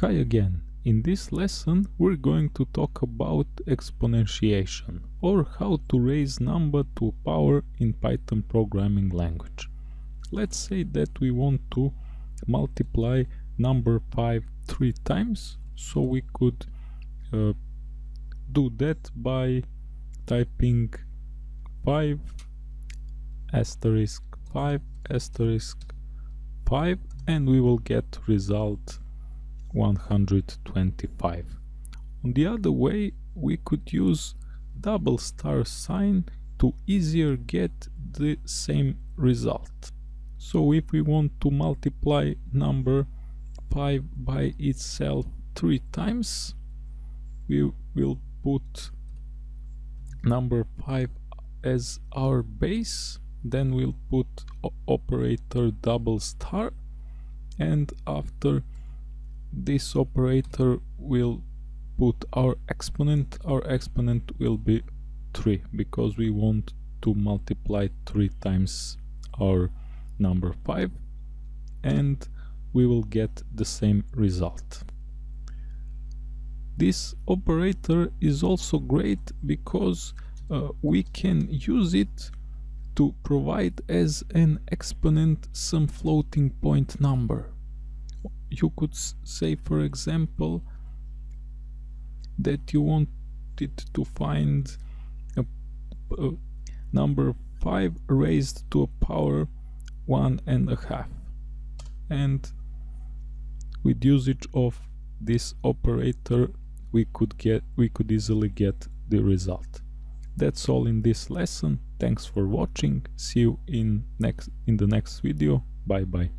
Hi again. In this lesson we're going to talk about exponentiation or how to raise number to power in Python programming language. Let's say that we want to multiply number 5 three times so we could uh, do that by typing 5 asterisk 5 asterisk 5 and we will get result 125. On the other way, we could use double star sign to easier get the same result. So if we want to multiply number 5 by itself 3 times, we will put number 5 as our base, then we'll put operator double star and after this operator will put our exponent our exponent will be 3 because we want to multiply 3 times our number 5 and we will get the same result. This operator is also great because uh, we can use it to provide as an exponent some floating point number you could say for example that you wanted to find a, a number 5 raised to a power one and a half. And with usage of this operator we could get we could easily get the result. That's all in this lesson. Thanks for watching. See you in next in the next video. Bye bye